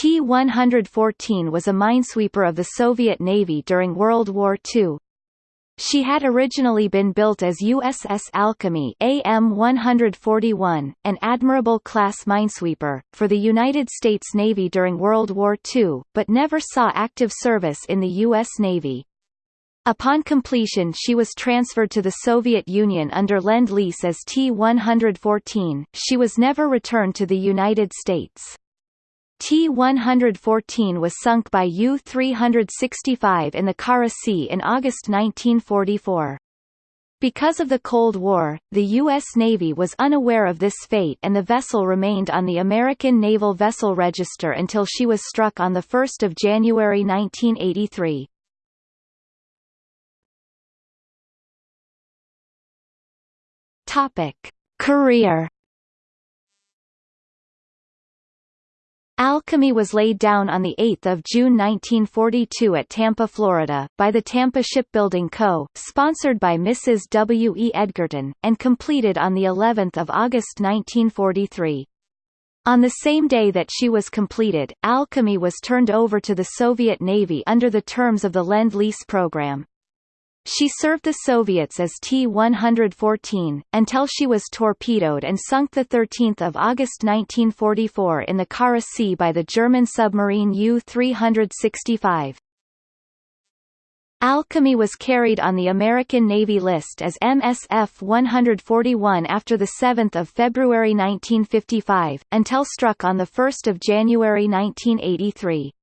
T-114 was a minesweeper of the Soviet Navy during World War II. She had originally been built as USS Alchemy AM-141, an Admirable-class minesweeper, for the United States Navy during World War II, but never saw active service in the U.S. Navy. Upon completion she was transferred to the Soviet Union under Lend-Lease as T-114, she was never returned to the United States. T-114 was sunk by U-365 in the Kara Sea in August 1944. Because of the Cold War, the U.S. Navy was unaware of this fate and the vessel remained on the American Naval Vessel Register until she was struck on 1 January 1983. Topic. Career Alchemy was laid down on 8 June 1942 at Tampa, Florida, by the Tampa Shipbuilding Co., sponsored by Mrs. W. E. Edgerton, and completed on of August 1943. On the same day that she was completed, Alchemy was turned over to the Soviet Navy under the terms of the Lend-Lease program. She served the Soviets as T-114, until she was torpedoed and sunk 13 August 1944 in the Kara Sea by the German submarine U-365. Alchemy was carried on the American Navy list as MSF 141 after 7 February 1955, until struck on 1 January 1983.